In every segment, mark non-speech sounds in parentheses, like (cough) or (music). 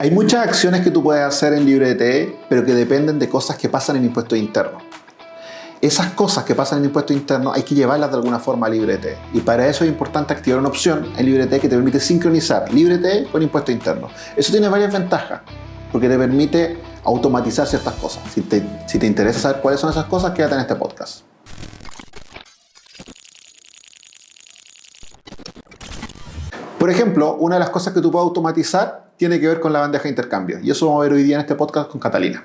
Hay muchas acciones que tú puedes hacer en LibreT, pero que dependen de cosas que pasan en impuestos internos. Esas cosas que pasan en impuestos internos hay que llevarlas de alguna forma a LibreT. Y para eso es importante activar una opción en LibreT que te permite sincronizar LibreT con impuestos internos. Eso tiene varias ventajas, porque te permite automatizar ciertas cosas. Si te interesa saber cuáles son esas cosas, quédate en este podcast. Por ejemplo, una de las cosas que tú puedes automatizar tiene que ver con la bandeja de intercambio. Y eso vamos a ver hoy día en este podcast con Catalina.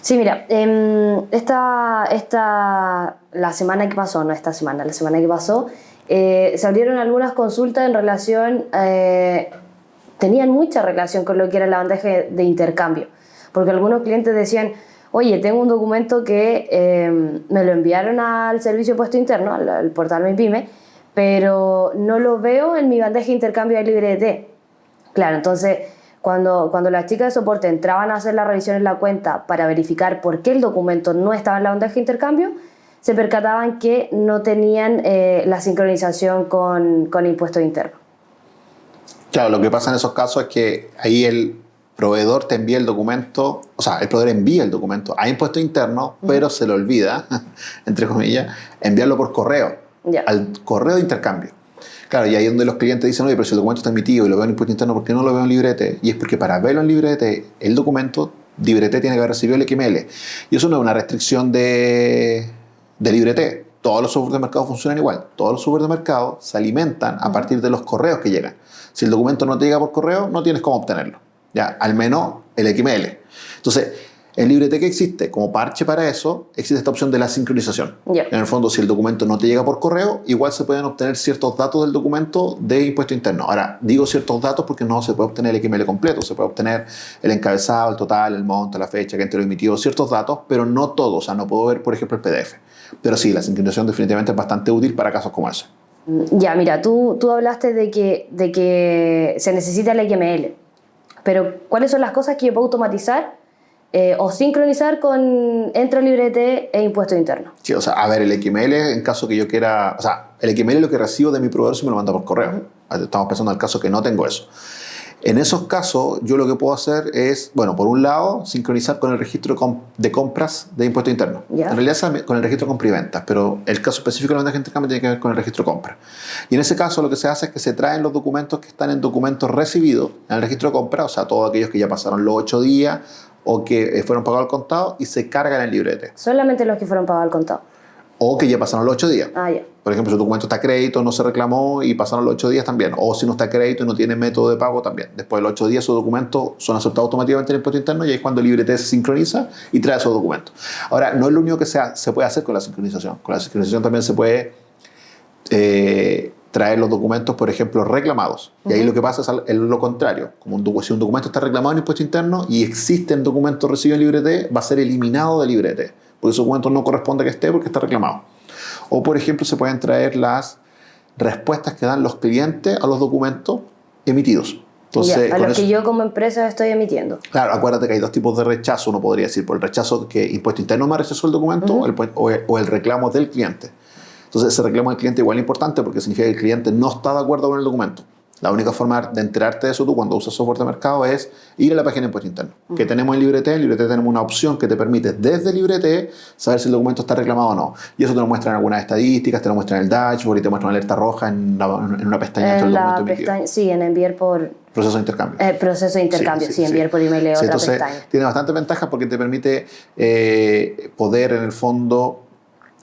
Sí, mira, em, esta, esta, la semana que pasó, no esta semana, la semana que pasó, eh, se abrieron algunas consultas en relación, eh, tenían mucha relación con lo que era la bandeja de intercambio, porque algunos clientes decían, oye, tengo un documento que em, me lo enviaron al servicio puesto interno, al, portal MyPyme, pero no lo veo en mi bandeja de intercambio de LibreT. Claro, entonces cuando, cuando las chicas de soporte entraban a hacer la revisión en la cuenta para verificar por qué el documento no estaba en la bandeja de intercambio, se percataban que no tenían eh, la sincronización con, con impuesto interno. Claro, lo que pasa en esos casos es que ahí el proveedor te envía el documento, o sea, el proveedor envía el documento a impuesto interno, pero se le olvida, (laughs) entre comillas, enviarlo por correo, al correo de intercambio. Claro, y ahí es donde los clientes dicen, oye, pero si el documento está emitido y lo veo en impuesto interno, ¿por qué no lo veo en librete? Y es porque para verlo en librete, el documento, librete tiene que haber recibido el XML. Y eso no es una restricción de, de librete. Todos los software de mercado funcionan igual. Todos los software de mercado se alimentan a partir de los correos que llegan. Si el documento no te llega por correo, no tienes cómo obtenerlo. Ya, al menos el XML. Entonec, en LibreTech existe como parche para eso, existe esta opción de la sincronización. En el fondo, si el documento no te llega por correo, igual se pueden obtener ciertos datos del documento de impuesto interno. Ahora, digo ciertos datos porque no se puede obtener el XML completo, se puede obtener el encabezado, el total, el monto, la fecha, que te lo emitió, ciertos datos, pero no todos. O sea, no puedo ver, por ejemplo, el PDF. Pero sí, la sincronización definitivamente es bastante útil para casos como ese. Mm, ya, mira, tú, tú hablaste de que, de que se necesita el XML, pero ¿cuáles son las cosas que yo puedo automatizar eh, o sincronizar con entre librete e impuesto interno. Sí, o sea, a ver, el XML en caso que yo quiera, o sea, el XML es lo que recibo de mi proveedor si me lo manda por correo. Estamos pensando en el caso que no tengo eso. En esos casos, yo lo que puedo hacer es, bueno, por un lado, sincronizar con el registro de compras de impuesto interno. En realidad con el registro compra y ventas, pero el caso específico de la venta de intercambio tiene que ver con el registro de compra. Y en ese caso lo que se hace es que se traen los documentos que están en documentos recibidos en el registro de compra, o sea, todos aquellos que ya pasaron los ocho días o que eh, fueron pagados al contado y se cargan en el librete. Solamente los que fueron pagados al contado. O que ya pasaron los ocho días. Ah, ya. Por ejemplo, si el documento está a crédito, no se reclamó y pasaron los ocho días también. O si no está a crédito y no tiene método de pago también. Después de los ocho días, esos documentos son aceptados automáticamente en el impuesto interno y ahí es cuando el librete se sincroniza y trae esos documentos. Ahora, no es lo único que se, se puede hacer con la sincronización. Con la sincronización también se puede eh, traer los documentos, por ejemplo, reclamados. Y ahí lo que pasa es lo contrario. Como un, si un documento está reclamado en impuesto interno y existe un documento recibido en librete, va a ser eliminado de librete. Porque ese documento no corresponde que esté porque está reclamado. O, por ejemplo, se pueden traer las respuestas que dan los clientes a los documentos emitidos. Entonces, a los que yo como empresa estoy emitiendo. Claro, acuérdate que hay dos tipos de rechazo, uno podría decir, por el rechazo que impuesto interno me rechazó el documento o, el, o el reclamo del cliente. Entonces, ese reclamo del cliente igual es importante porque significa que el cliente no está de acuerdo con el documento. La única forma de enterarte de eso tú cuando usas software de mercado es ir a la página de impuesto interno. Que tenemos en LibreT, en LibreT tenemos una opción que te permite desde LibreT saber si el documento está reclamado o no. Y eso te lo muestra en algunas estadísticas, te lo muestra en el dashboard y te muestra una alerta roja en, una pestaña en la pestaña, Sí, en enviar por... Proceso de intercambio. Eh, proceso de intercambio, sí, enviar por email otra entonces, pestaña. Tiene bastante ventaja porque te permite eh, poder en el fondo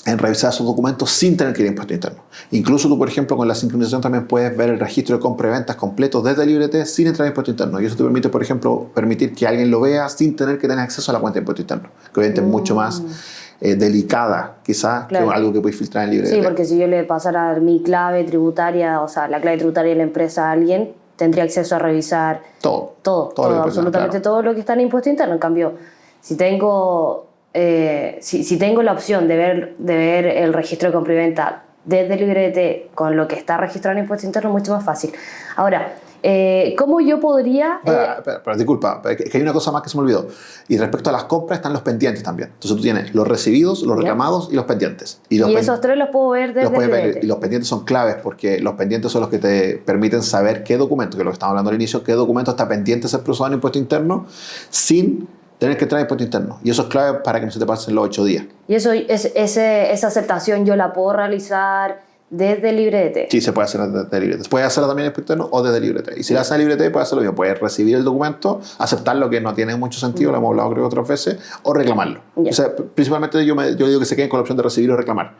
en revisar esos documentos sin tener que ir a impuesto interno. Incluso tú, por ejemplo, con la sincronización también puedes ver el registro de compra y ventas completo desde LibreT sin entrar en impuesto interno. Y eso te permite, por ejemplo, permitir que alguien lo vea sin tener que tener acceso a la cuenta de impuesto interno, que obviamente es mucho más mm. eh, delicada, quizás, que algo que puedes filtrar en LibreT. Sí, porque si yo le pasara mi clave tributaria, o sea, la clave tributaria de la empresa a alguien, tendría acceso a revisar todo, todo, todo, absolutamente todo lo que está en impuesto interno. En cambio, si tengo eh, si, tengo la opción de ver, de ver el registro de compra y venta desde librete con lo que está registrado en impuesto interno, mucho más fácil. Ahora, Eh, ¿Cómo yo podría...? Pero, pero, disculpa, que hay una cosa más que se me olvidó. Y respecto a las compras están los pendientes también. Entonces tú tienes los recibidos, los reclamados y los pendientes. Y, los esos tres los puedo ver desde los ver, Y los pendientes son claves porque los pendientes son los que te permiten saber qué documento, que es lo que estábamos hablando al inicio, qué documento está pendiente de ser procesado en impuesto interno sin tener que traer impuesto interno. Y eso es clave para que no se te pasen los ocho días. Y eso, esa aceptación yo la puedo realizar desde librete. Sí, se puede hacer desde librete. Puede hacerlo también en interno o desde librete. Y si la hace en librete, puede hacerlo bien. Puede recibir el documento, aceptarlo, que no tiene mucho sentido, lo hemos hablado creo otras veces, o reclamarlo. O sea, principalmente yo, me, yo digo que se queden con la opción de recibir o reclamar.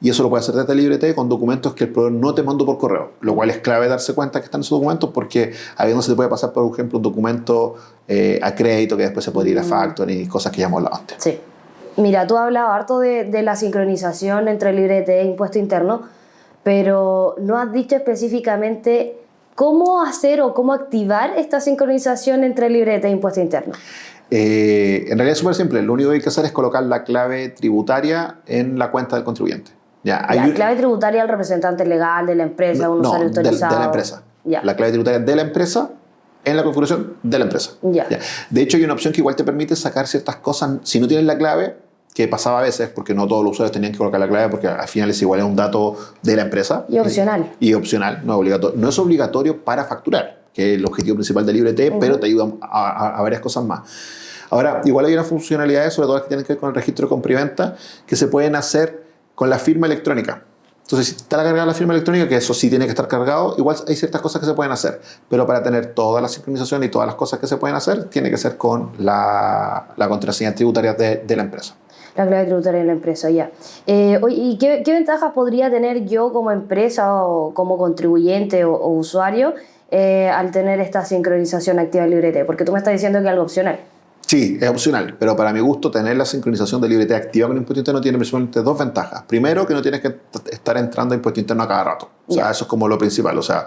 Y eso lo puede hacer desde librete con documentos que el proveedor no te mandó por correo, lo cual es clave darse cuenta que están esos documentos porque a veces no se te puede pasar, por ejemplo, un documento eh, a crédito que después se puede ir a mm. factor y cosas que ya hemos hablado antes. Sí. Mira, tú has hablado harto de, de la sincronización entre librete e impuesto interno pero no has dicho específicamente cómo hacer o cómo activar esta sincronización entre libreta e impuesto interno. Eh, en realidad es súper simple. Lo único que hay que hacer es colocar la clave tributaria en la cuenta del contribuyente. Ya, la clave tributaria del representante legal de la empresa, un usuario autorizado. De, la empresa. La clave tributaria de la empresa en la configuración de la empresa. Ya. De hecho, hay una opción que igual te permite sacar ciertas cosas. Si no tienes la clave, que pasaba a veces, porque no todos los usuarios tenían que colocar la clave, porque al final es igual es un dato de la empresa. Y opcional. Y, opcional, no es obligatorio. No es obligatorio para facturar, que es el objetivo principal de LibreT, pero te ayuda a, varias cosas más. Ahora, igual hay unas funcionalidades, sobre todo las que tienen que ver con el registro de compra que se pueden hacer con la firma electrónica. Entonces, si está cargada la firma electrónica, que eso sí tiene que estar cargado, igual hay ciertas cosas que se pueden hacer. Pero para tener toda la sincronización y todas las cosas que se pueden hacer, tiene que ser con la, la contraseña tributaria de, de la empresa la clave tributaria de la empresa, ya. Eh, ¿Y qué, qué, ventajas podría tener yo como empresa o como contribuyente o, usuario eh, al tener esta sincronización activa de LibreT? Porque tú me estás diciendo que es algo opcional. Sí, es opcional, pero para mi gusto tener la sincronización de LibreT activa con impuesto interno tiene principalmente dos ventajas. Primero, que no tienes que estar entrando a impuesto interno a cada rato. O sea, eso es como lo principal. O sea,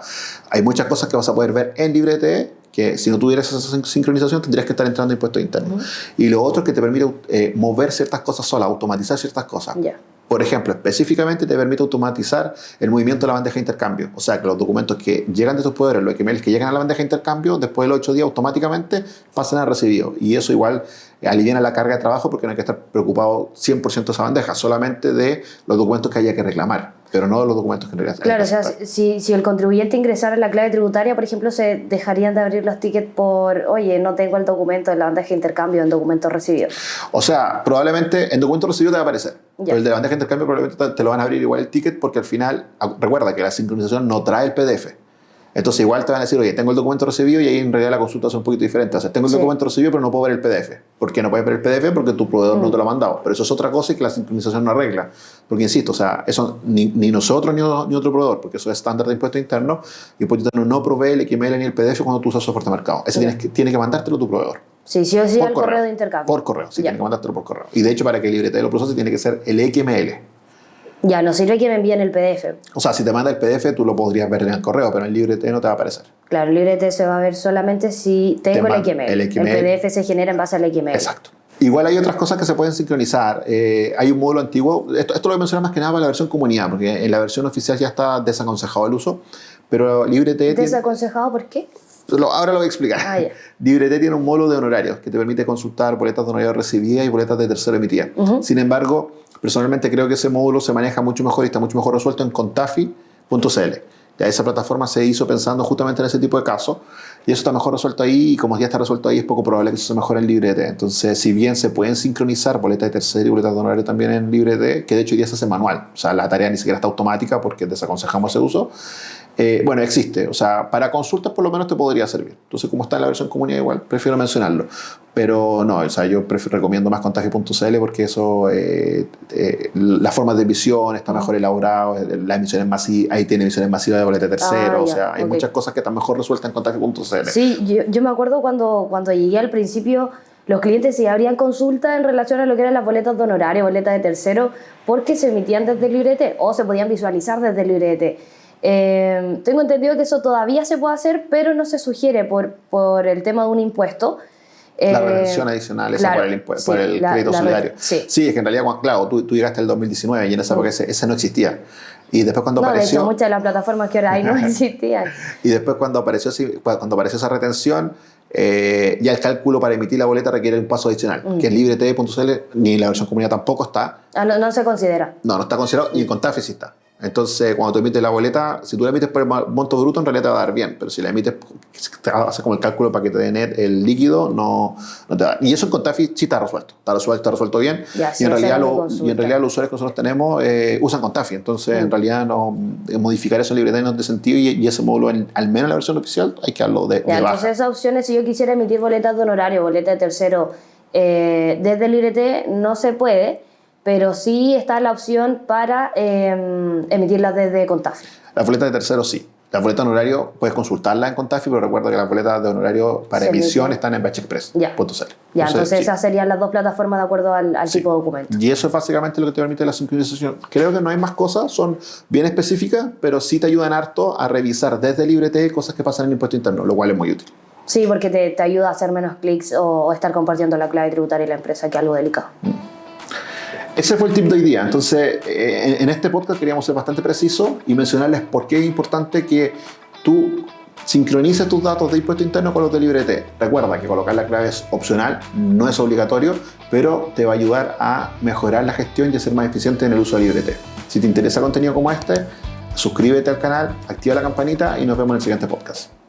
hay muchas cosas que vas a poder ver en LibreT que si no tuvieras esa sincronización tendrías que estar entrando a impuestos internos. Y lo otro es que te permite eh, mover ciertas cosas sola, automatizar ciertas cosas. Por ejemplo, específicamente te permite automatizar el movimiento de la bandeja de intercambio. O sea, que los documentos que llegan de tus poderes, los emails que llegan a la bandeja de intercambio, después de los ocho días automáticamente pasan a recibido. Y eso igual alivia la carga de trabajo porque no hay que estar preocupado 100% de esa bandeja, solamente de los documentos que haya que reclamar, pero no de los documentos que en realidad Claro, o sea, si, si, el contribuyente ingresara la clave tributaria, por ejemplo, se dejarían de abrir los tickets por, oye, no tengo el documento de la bandeja de intercambio en documento recibido. O sea, probablemente en documento recibido te va a aparecer, pero el de la bandeja de intercambio probablemente te lo van a abrir igual el ticket porque al final, recuerda que la sincronización no trae el PDF. Entonces igual te van a decir, oye, tengo el documento recibido y ahí en realidad la consulta es un poquito diferente. O sea, tengo el documento recibido pero no puedo ver el PDF. ¿Por qué no puedes ver el PDF? Porque tu proveedor no mm. te lo ha mandado. Pero eso es otra cosa y que la sincronización no arregla. Porque insisto, o sea, eso ni, ni nosotros ni, ni, otro proveedor, porque eso es estándar de impuesto interno, y impuesto interno no provee el XML ni el PDF cuando tú usas software de mercado. Ese tienes que, tiene que mandártelo tu proveedor. Sí, sí o sí al correo. de intercambio. Por correo, sí, tiene que mandártelo por correo. Y de hecho, para que el librete lo procese, tiene que ser el XML. Ya, no sirve que me envíen el PDF. O sea, si te manda el PDF, tú lo podrías ver en el correo, pero en el librete no te va a aparecer. Claro, el librete se va a ver solamente si tengo el XML. el PDF se genera en base al XML. Exacto. Igual hay otras cosas que se pueden sincronizar. Eh, hay un módulo antiguo, esto, esto lo voy a mencionar más que nada para la versión comunidad, porque en la versión oficial ya está desaconsejado el uso, pero LibreT... ¿Desaconsejado por qué? Ahora lo voy a explicar. Ah, (laughs) LibreT tiene un módulo de honorarios que te permite consultar boletas de honorarios recibidas y boletas de tercero emitidas. Sin embargo, Personalmente creo que ese módulo se maneja mucho mejor y está mucho mejor resuelto en contafi.cl. Ya esa plataforma se hizo pensando justamente en ese tipo de casos y eso está mejor resuelto ahí y como ya está resuelto ahí es poco probable que eso se mejore en LibreT. Entonces, si bien se pueden sincronizar boletas de tercero y boletas de honorario también en LibreT, que de hecho hoy día se hace manual, o sea, la tarea ni siquiera está automática porque desaconsejamos ese uso, eh, bueno, existe. O sea, para consultas por lo menos te podría servir. Entonces, como está en la versión comunidad igual, prefiero mencionarlo. Pero no, o sea, yo recomiendo más contagio.cl porque eso, eh, eh, las formas de emisión está mejor elaborado, la emisión masivas, ahí tiene emisiones masivas de boleta tercero, ah, o sea, hay muchas cosas que están mejor resueltas en contagio.cl. Sí, yo, yo, me acuerdo cuando, cuando llegué al principio, los clientes sí abrían consulta en relación a lo que eran las boletas de honorario, boletas de tercero, porque se emitían desde el librete o se podían visualizar desde el librete. Eh, tengo entendido que eso todavía se puede hacer, pero no se sugiere por, por el tema de un impuesto. La Eh, retención adicional, esa claro, por el, impu- sí, por el la- crédito la solidario. sí. es que en realidad, claro, tú, tú llegaste el 2019 y en esa época ese, ese no existía. Y después cuando no, de apareció... hecho, muchas de las plataformas que ahora hay no (laughs) existían. Y después cuando apareció, cuando apareció esa retención, eh, ya el cálculo para emitir la boleta requiere un paso adicional, Mm. que en librete.cl ni la versión comunidad tampoco está. Ah, no, no se considera. No, no está considerado y en Contafe sí está. Entonces, cuando tú emites la boleta, si tú la emites por el monto bruto, en realidad te va a dar bien, pero si la emites, te hace como el cálculo para que te den el- el líquido, no, no te va a dar. Y eso en Contafe sí está resuelto, está resuelto, está resuelto bien. Ya, sí, y, en realidad lo- y en realidad los usuarios que nosotros tenemos eh, usan Contafe, entonces en Mm. realidad no, eh, modificar eso en libreta no tiene sentido y, y ese módulo, en- al menos en la versión oficial, hay que darlo de, de Ya, baja. entonces esas opciones, si yo quisiera emitir boletas de honorario, boleta de tercero, eh, desde Librete no se puede, pero sí está la opción para eh, emitirlas desde Contafi. La boleta de tercero sí. La boleta de honorario puedes consultarla en Contafi, pero recuerda que las boletas de honorario para Se emisión están en batchexpress.cl. Ya. Ya, entonces sí. esas serían las dos plataformas de acuerdo al, al Sí. tipo de documento. Y eso es básicamente lo que te permite la sincronización. Creo que no hay más cosas, son bien específicas, pero sí te ayudan harto a revisar desde Librete cosas que pasan en el impuesto interno, lo cual es muy útil. Sí, porque te, te ayuda a hacer menos clics o, o estar compartiendo la clave tributaria de la empresa, que es algo delicado. Ese fue el tip de hoy día. Entonces, eh, en este podcast queríamos ser bastante precisos y mencionarles por qué es importante que tú sincronices tus datos de impuesto interno con los de Librete. Recuerda que colocar la clave es opcional, no es obligatorio, pero te va a ayudar a mejorar la gestión y a ser más eficiente en el uso de Librete. Si te interesa contenido como este, suscríbete al canal, activa la campanita y nos vemos en el siguiente podcast.